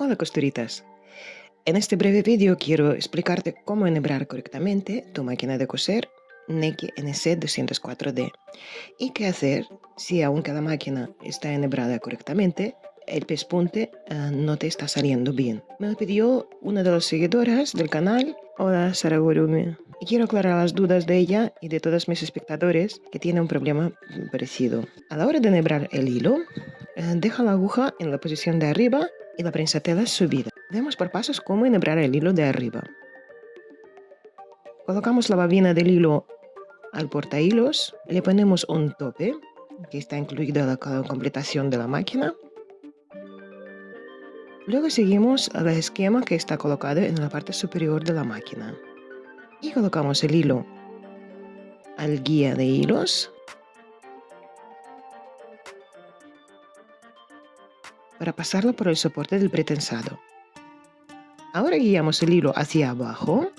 Hola costuritas. En este breve vídeo quiero explicarte cómo enhebrar correctamente tu máquina de coser Neki NC204D y qué hacer si aunque la máquina está enhebrada correctamente, el pespunte uh, no te está saliendo bien. Me lo pidió una de las seguidoras del canal, Hola Saragurumi, y quiero aclarar las dudas de ella y de todos mis espectadores que tienen un problema parecido. A la hora de enhebrar el hilo, uh, deja la aguja en la posición de arriba y la prensatela subida. Vemos por pasos cómo enhebrar el hilo de arriba. Colocamos la babina del hilo al porta hilos, le ponemos un tope que está incluido en la completación de la máquina. Luego seguimos el esquema que está colocado en la parte superior de la máquina. Y colocamos el hilo al guía de hilos para pasarlo por el soporte del pretensado. Ahora guiamos el hilo hacia abajo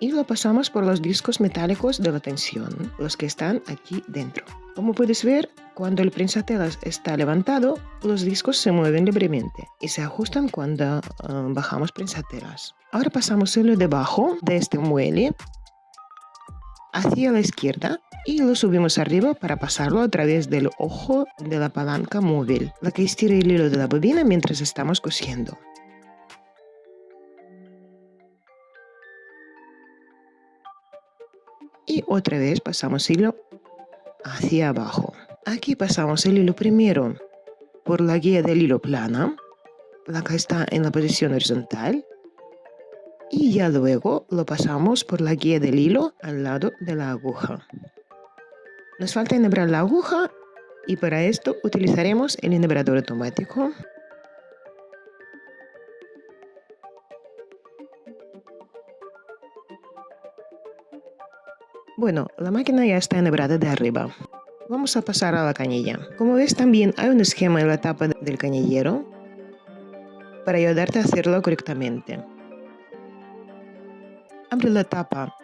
y lo pasamos por los discos metálicos de la tensión, los que están aquí dentro. Como puedes ver, cuando el prensatelas está levantado, los discos se mueven libremente y se ajustan cuando uh, bajamos prensatelas. Ahora pasamos el hilo debajo de este muelle hacia la izquierda y lo subimos arriba para pasarlo a través del ojo de la palanca móvil, la que estira el hilo de la bobina mientras estamos cosiendo. Y otra vez pasamos hilo hacia abajo. Aquí pasamos el hilo primero por la guía del hilo plana, la que está en la posición horizontal, y ya luego lo pasamos por la guía del hilo al lado de la aguja. Nos falta enhebrar la aguja y para esto utilizaremos el enhebrador automático. Bueno, la máquina ya está enhebrada de arriba. Vamos a pasar a la canilla. Como ves también hay un esquema en la tapa del canillero para ayudarte a hacerlo correctamente. Abre la tapa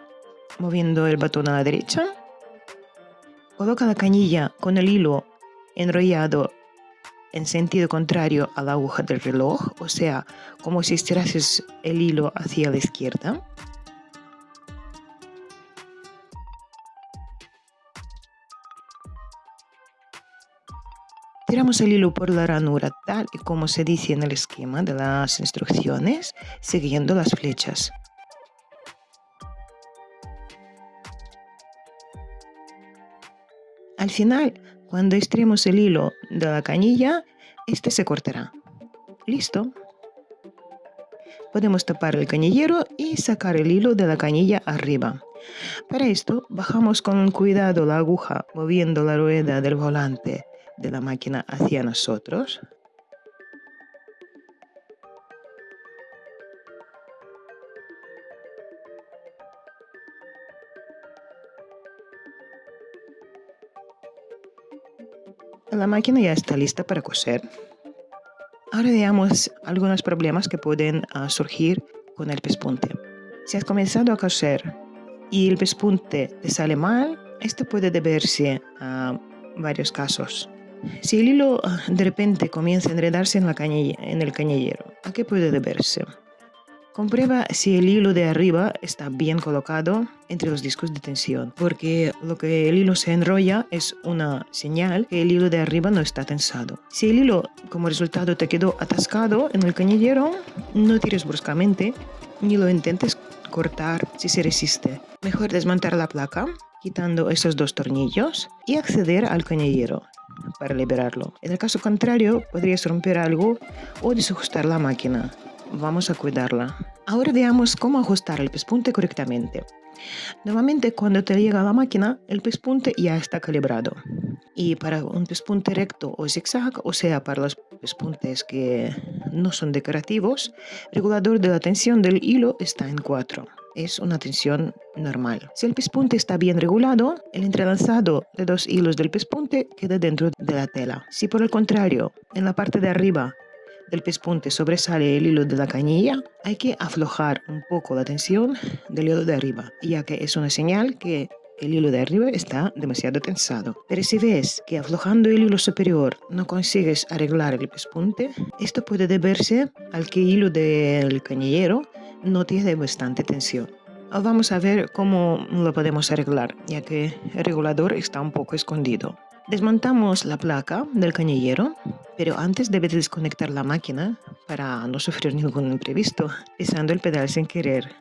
moviendo el botón a la derecha Coloca la canilla con el hilo enrollado en sentido contrario a la aguja del reloj, o sea, como si estirases el hilo hacia la izquierda. Tiramos el hilo por la ranura tal y como se dice en el esquema de las instrucciones, siguiendo las flechas. Al final, cuando estiremos el hilo de la canilla, este se cortará. ¿Listo? Podemos tapar el canillero y sacar el hilo de la canilla arriba. Para esto, bajamos con cuidado la aguja moviendo la rueda del volante de la máquina hacia nosotros. La máquina ya está lista para coser. Ahora veamos algunos problemas que pueden uh, surgir con el pespunte. Si has comenzado a coser y el pespunte te sale mal, esto puede deberse a varios casos. Si el hilo uh, de repente comienza a enredarse en, la en el cañillero, ¿a qué puede deberse? Comprueba si el hilo de arriba está bien colocado entre los discos de tensión, porque lo que el hilo se enrolla es una señal que el hilo de arriba no está tensado. Si el hilo como resultado te quedó atascado en el cañillero, no tires bruscamente ni lo intentes cortar si se resiste. Mejor desmontar la placa quitando esos dos tornillos y acceder al cañillero para liberarlo. En el caso contrario, podrías romper algo o desajustar la máquina vamos a cuidarla. Ahora veamos cómo ajustar el pespunte correctamente. Nuevamente, cuando te llega la máquina, el pespunte ya está calibrado. Y para un pespunte recto o zigzag, o sea, para los pespuntes que no son decorativos, el regulador de la tensión del hilo está en 4. Es una tensión normal. Si el pespunte está bien regulado, el entrelazado de dos hilos del pespunte queda dentro de la tela. Si por el contrario, en la parte de arriba del pespunte sobresale el hilo de la cañilla, hay que aflojar un poco la tensión del hilo de arriba, ya que es una señal que el hilo de arriba está demasiado tensado. Pero si ves que aflojando el hilo superior no consigues arreglar el pespunte, esto puede deberse al que el hilo del cañillero no tiene bastante tensión. Vamos a ver cómo lo podemos arreglar, ya que el regulador está un poco escondido. Desmontamos la placa del cañillero, pero antes debes desconectar la máquina para no sufrir ningún imprevisto, pisando el pedal sin querer.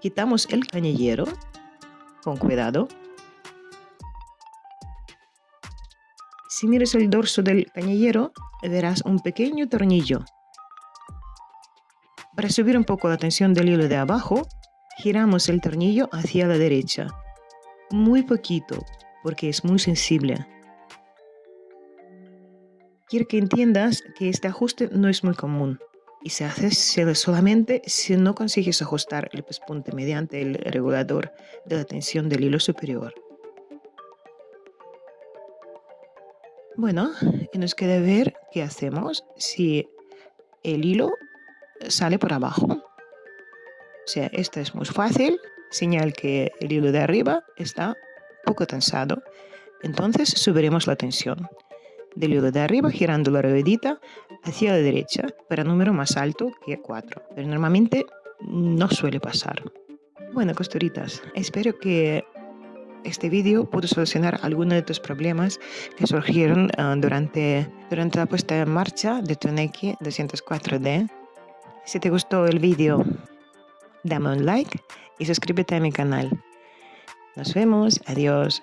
Quitamos el cañillero con cuidado. Si miras el dorso del cañillero, verás un pequeño tornillo para subir un poco la tensión del hilo de abajo, giramos el tornillo hacia la derecha. Muy poquito, porque es muy sensible. Quiero que entiendas que este ajuste no es muy común y se hace solamente si no consigues ajustar el pespunte mediante el regulador de la tensión del hilo superior. Bueno, y nos queda ver qué hacemos si el hilo sale por abajo. O sea, esto es muy fácil, señal que el hilo de arriba está poco tensado. Entonces subiremos la tensión del hilo de arriba girando la ruedita hacia la derecha para número más alto que 4. Pero normalmente no suele pasar. Bueno, costuritas, espero que este vídeo pudo solucionar algunos de tus problemas que surgieron ah, durante, durante la puesta en marcha de tu NX 204D si te gustó el vídeo, dame un like y suscríbete a mi canal. Nos vemos. Adiós.